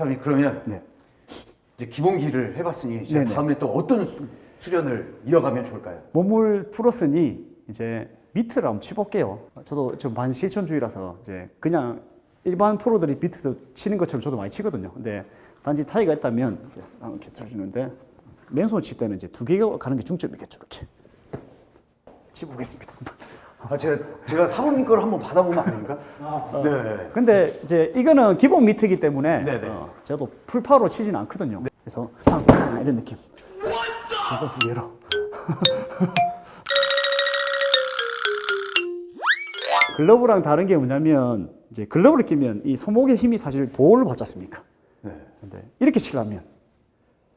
네. 사장님 그러면 네. 이제 기본기를 해봤으니 이제 네네. 다음에 또 어떤 수, 수련을 이어가면 좋을까요? 몸을 풀었으니 이제 미트를 한번 쳐볼게요. 저도 좀 반실천주의라서 이제 그냥 일반 프로들이 비트 치는 것처럼 저도 많이 치거든요. 근데 단지 타이가 있다면 이제 이렇게 들어주는데 맨손 칠 때는 이제 두 개가 가는 게 중점이겠죠. 이렇게 치보겠습니다. 아 제가 제가 사모님 걸 한번 받아보면 안 됩니까? 네. 근데 이제 이거는 기본 미트이기 때문에 네네. 어, 저도 풀파워로 치진 않거든요. 그래서 빵빵 이런 느낌. 이거 두 개로. 글러브랑 다른 게 뭐냐면 이제 글러브를 끼면 이 손목의 힘이 사실 보호를 받지 않습니까? 네. 근데 이렇게 치려면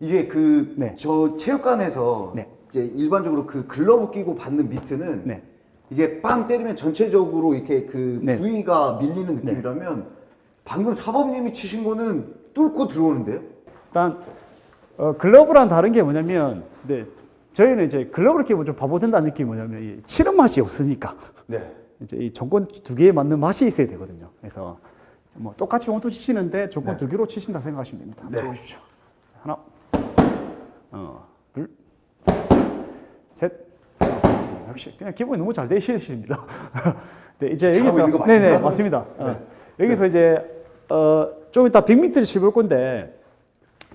이게 그저 네. 체육관에서 네. 이제 일반적으로 그 글러브 끼고 받는 미트는 네. 이게 빵 때리면 전체적으로 이렇게 그 네. 부위가 밀리는 느낌이라면 방금 사범님이 치신 거는 뚫고 들어오는데요? 일단 어, 글러브랑 다른 게 뭐냐면 네, 저희는 이제 글러브를 끼면 좀 바보 된다는 느낌이 뭐냐면 이 치는 맛이 없으니까 네. 이제 이 정권 두 개에 맞는 맛이 있어야 되거든요. 그래서 뭐 똑같이 원투 치시는데 정권 네. 두 개로 치신다 생각하시면 됩니다. 네. 한번 보십시오. 자, 하나, 어, 둘, 셋. 어, 역시 그냥 기본이 너무 잘 되시십니다. 네, 이제 여기서 있는 거 맞습니다. 네네 맞습니다. 어, 여기서 이제 어, 좀 이따 100m를 쳐볼 건데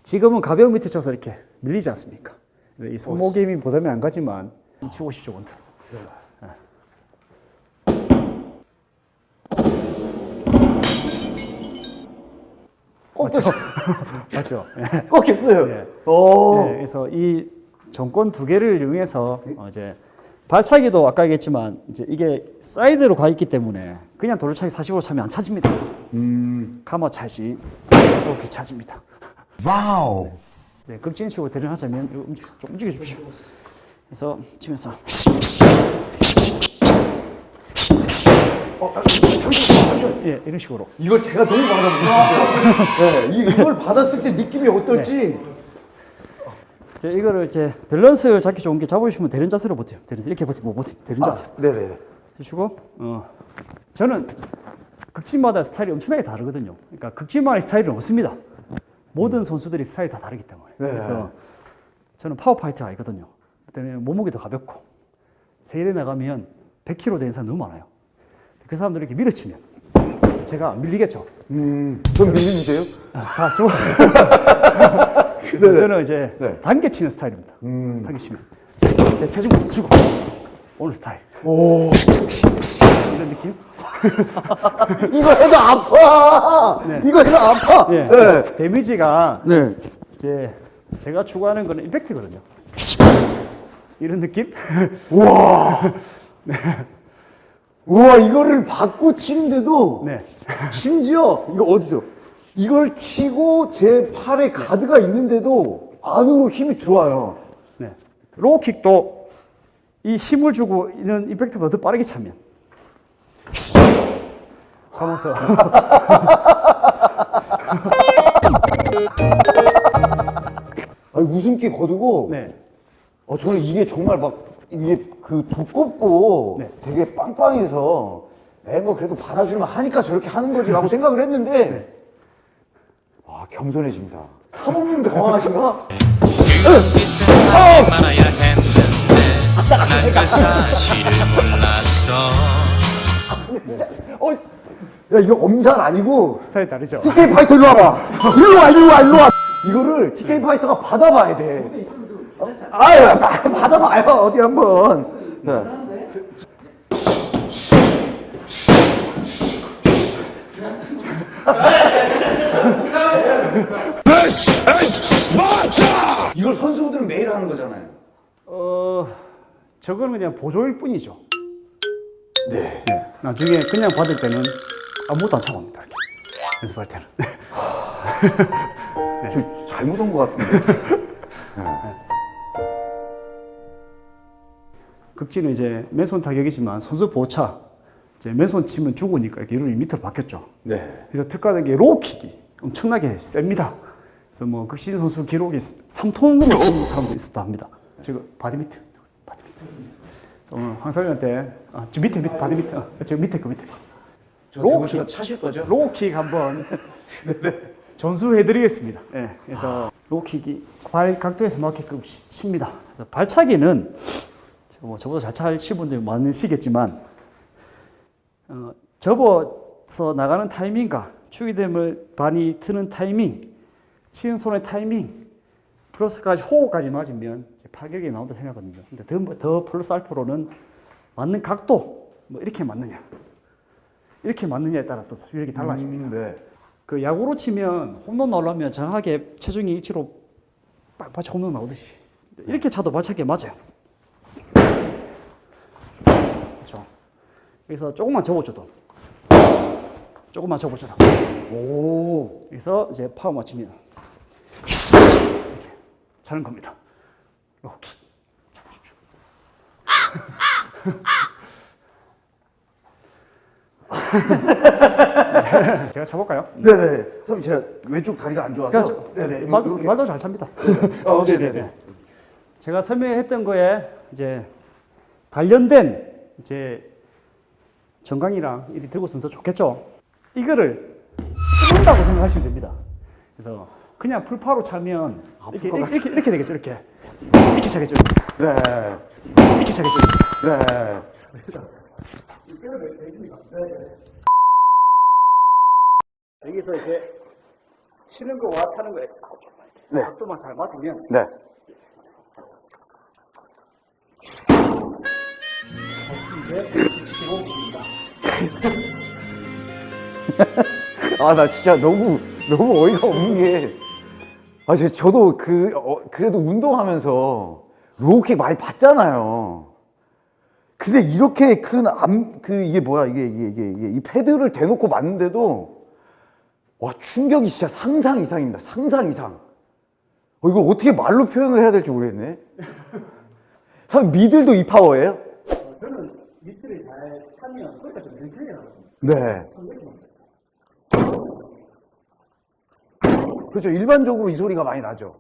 지금은 가벼운 밑에 쳐서 이렇게 밀리지 않습니까? 이 손목의 힘이 부담이 안 가지만 치고 싶죠 원투. 꺾였어. 맞죠? 꺾였어요. 네. 오. 네, 그래서 이 정권 두 개를 이용해서 어, 이제 발차기도 아까 얘기했지만 이제 이게 사이드로 가 있기 때문에 그냥 돌차기 40으로 차면 안 차집니다. 음. 가마 차지 이렇게 차집니다. 와우. 이제 극진식으로 대련하자면 이거 움직, 좀 움직여 주십시오. 그래서 치면서 어, 아, 잠시만, 잠시만. 예 이런 식으로 이걸 제가 너무 받아보고 네, 이- 이걸 받았을 때 느낌이 어떨지 이제 이거를 이제 밸런스 잡기 좋은 게 잡으시면 대련 자세로 버텨요. 대련 이렇게 버티면 못 버텨요. 대련 자세. 아, 네네. 주시고 어 저는 극진마다 스타일이 엄청나게 다르거든요. 그러니까 극진만의 스타일은 없습니다. 모든 선수들이 스타일이 다 다르기 때문에 네. 그래서 저는 파워 파이터가 아니거든요. 그때문에 몸무게도 가볍고 세일에 나가면 100kg 되는 사람 너무 많아요. 그 사람들 이렇게 밀어치면 제가 안 밀리겠죠. 음, 전 밀리는데요? 다 좋아. 그래서 네네. 저는 이제 네. 단계 치는 스타일입니다. 음. 단계 치면 내 체중 주고 오는 스타일. 오. 이런 느낌? 이거 해도 아파! 이거 해도 아파! 예. 네. 데미지가 네. 이제 제가 추구하는 거는 임팩트거든요. 이런 느낌? 우와. 우와, 이거를 받고 치는데도 네. 심지어 이거 어디서 이걸 치고 제 팔에 가드가 있는데도 안으로 힘이 들어와요. 네. 로우킥도 이 힘을 주고 있는 임팩트보다 더 빠르게 차면. 가면서. 아니, 웃음기 거두고 네. 어, 저는 이게 정말 막, 이게 그 두껍고 네. 되게 빵빵해서 매번 그래도 받아주면 하니까 저렇게 하는 거지라고 생각을 했는데, 와, 겸손해집니다. 사모님 당황하신가? 이 세상에 말아야 했는데 난그 사실을 몰랐어 어, 야, 이거 엄살 아니고, 스타일 다르죠? TK 파이터 일로 와봐. 일로 와, 일로 와, 일로 와. 이거를 TK 파이터가 받아봐야 돼. 아유, 받아봐요. 어디 한번. 네. 이걸 선수들은 매일 하는 거잖아요. 어, 저거는 그냥 보조일 뿐이죠. 네. 나중에 그냥 받을 때는 아무것도 안 참아옵니다. 이렇게. 연습할 때는. 저 잘못 온 것 같은데. 극지는 이제 맨손 타격이지만 선수 보차 이제 맨손 치면 죽으니까 이렇게 이름이 밑으로 바뀌었죠. 네. 그래서 특가된 게 로우킥이 엄청나게 셉니다. 그래서 뭐 극신 선수 기록이 3톤으로 치는 사람도 있었다 합니다. 지금 바디미트, 바디미트. 오늘 황설이한테 아, 저 밑에 밑에 바디미트, 아, 저 밑에 그 밑에 저 로우킥. 차실 거죠? 로우킥 한번 전수해드리겠습니다. 예, 그래서 로킥이 발 각도에서 맞게끔 치- 칩니다. 그래서 발차기는 저- 뭐 저보다 잘 차실 분들이 많으시겠지만 어, 접어서 나가는 타이밍과 추기됨을 많이 트는 타이밍, 치는 손의 타이밍, 플러스까지 호흡까지 맞으면 파격이 나온다 생각하거든요. 근데 더, 더 플러스 알파로는 맞는 각도, 뭐 이렇게 맞느냐, 이렇게 맞느냐에 따라 또 위력이 달라집니다. 음, 네. 그 야구로 치면 홈런 나오려면 정확하게 체중이 위치로 빡 맞춰 홈런 나오듯이 이렇게 차도 발차기 맞아요. 그렇죠. 그래서 조금만 접어줘도 조금만 접어줘도 오. 그래서 이제 파워 이렇게 차는 겁니다. 이렇게 잡으십시오. 네, 제가 차볼까요? 네네. 선생님 제가 왼쪽 다리가 안 좋아서. 그러니까 네네. 말도, 이렇게. 말도 잘 찹니다. 어, 네네 네. 제가 설명했던 거에 이제 관련된 이제 정강이랑 이리 들고 있으면 더 좋겠죠. 이거를 뚫는다고 생각하시면 됩니다. 그래서 그냥 풀파로 차면 이렇게, 것 이렇게, 이렇게 이렇게 되겠죠. 이렇게 이렇게 차겠죠. 네. 이렇게 차겠죠. 네. 여기서 이제 치는 거와 차는 거에 네. 각도만 잘 맞으면 네. 아, 나 진짜 너무, 너무 어이가 없는 게. 아, 저, 저도 그, 어, 그래도 운동하면서 low kick 많이 봤잖아요. 근데 이렇게 큰 arm, 그, 이게 뭐야, 이게, 이게, 이게, 이게, 이 패드를 대놓고 맞는데도, 와, 충격이 진짜 상상 이상입니다. 상상 이상. 어, 이거 어떻게 말로 표현을 해야 될지 모르겠네. 선 middle도 이 파워예요? 저는 밑을 잘 차면 소리가 좀 나거든요. 네. 그렇죠. 일반적으로 이 소리가 많이 나죠.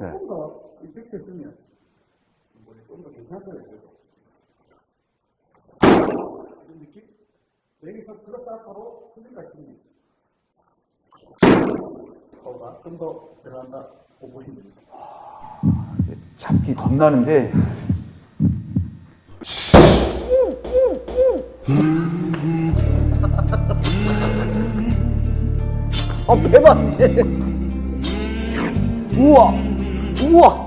네. 조금 더 이펙트 쓰면 좀더 괜찮아요. 이런 느낌? 여기서 플러스 알파로 소리가 있으면 거가 좀더 들어간다고 보시면 됩니다. 잡기 겁나는데. 아, 대박! 우와! 우와!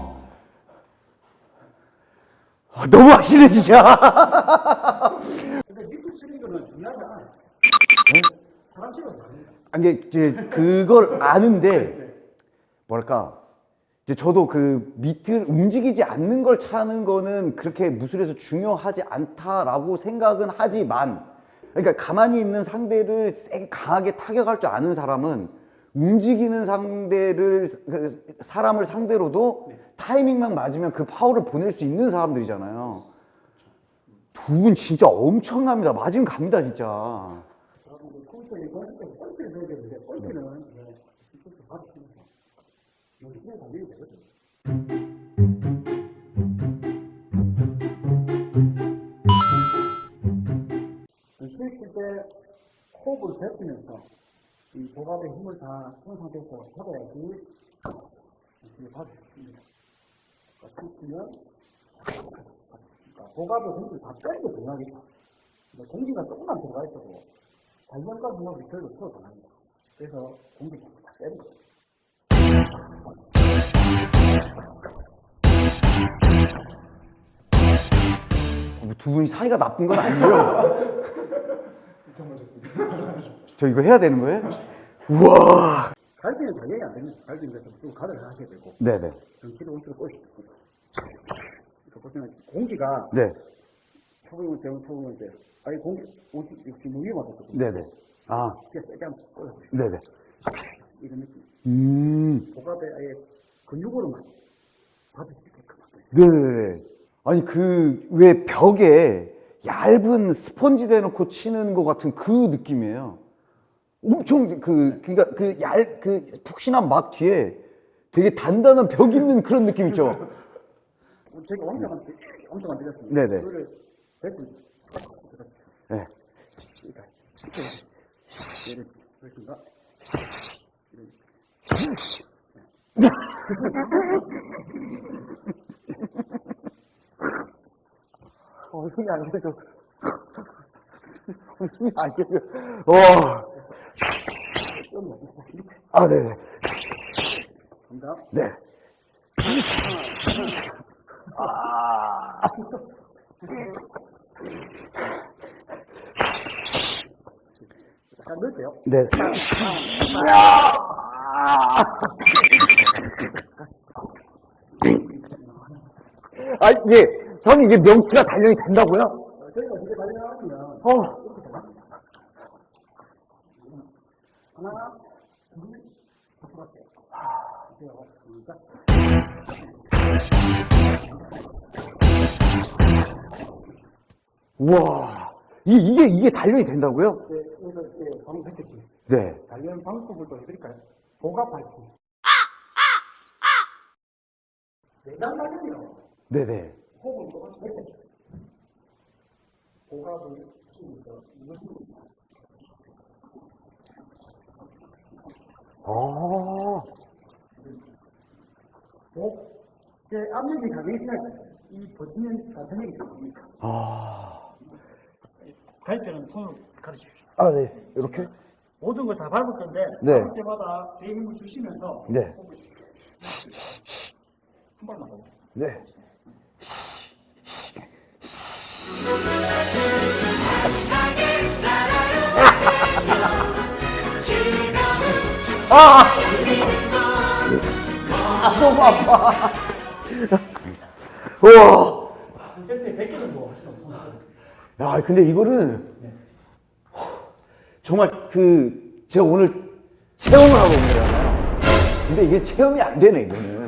아, 너무 하시네, 진짜! 근데 밑에 치는 거는 중요하지 않아요. 사람 치는 거 아니에요. 아니, 이제 그걸 아는데, 뭐랄까, 이제 저도 그 밑을 움직이지 않는 걸 차는 거는 그렇게 무술에서 중요하지 않다라고 생각은 하지만, 그러니까 가만히 있는 상대를 세게 강하게 타격할 줄 아는 사람은 움직이는 상대를, 그 사람을 상대로도 타이밍만 맞으면 그 파워를 보낼 수 있는 사람들이잖아요. 두 분 진짜 엄청납니다. 맞으면 갑니다, 진짜. 컴 때 호흡을 뱉으면서 이 복압의 힘을 다 푼 상태에서 잡아야지 이렇게 있습니다. 스위치면 그러니까 복압의 힘을 다 빼는 게 중요하겠다. 근데 공기가 조금만 들어가 있어도 발전과 분업이 별로 틀어안 합니다. 그래서 공기가 다 빼는 거예요. 뭐두 분이 사이가 나쁜 건 아니에요? 저 이거 해야 되는 거예요? 우와! 갈비는 당연히 안 됩니다. 갈비는 좀 가득 하셔야 되고, 네네. 됩니다. 그래서 보시면 공기가 네. 초보면 대원 초보면 이제, 아니 공기, 온수, 역시 무게 맞았거든요. 네네. 아, 그냥 세게 한번 꼬여보세요. 네네. 이런 느낌. 음. 복압에 아예 근육으로만 받을 수 있게끔. 네네네. 아니, 그, 왜 벽에 얇은 스펀지 대놓고 치는 것 같은 그 느낌이에요. 엄청 그, 그니까 그 얇, 그 푹신한 막 뒤에 되게 단단한 벽 있는 그런 느낌 있죠? 제가 엄청 안, 엄청 안 드렸습니다. 네네. 그거를 네. 그러니까 쉽게 얘를 그렇습니다. 이런 어, 숨이 안 쉬어져. 숨이 안 쉬어져. 와. 아, 네네. 네. 네. 아, 이 게, 형, 이게 명치가 단련이 된다고요? 어. 우와. 이, 이게, 이게 단련이 된다고요? 네, 그래서 예, 방금 했듯이 네. 관련 방법을 또 해드릴까요? 보갑 밝기. 내장 관련이요. 네네. 호흡은 똑같이 했겠죠. 보갑을 키우면서 제 압력이 강해지면 이 버티는 단탄력이 있습니까? 아. 갈 때는 손을 가르치십시오. 아, 네. 이렇게? 모든 걸 다 밟을 건데 네. 밟을 때마다 배에 힘을 주시면서 네. 한 발만 더. 네. 아! 아, 너무 아파. 우와. 한 세트에 100개 정도 하시는 손. 야, 근데 이거는 정말 그 제가 오늘 체험을 하고 온 거잖아요. 근데 이게 체험이 안 되네, 이거는.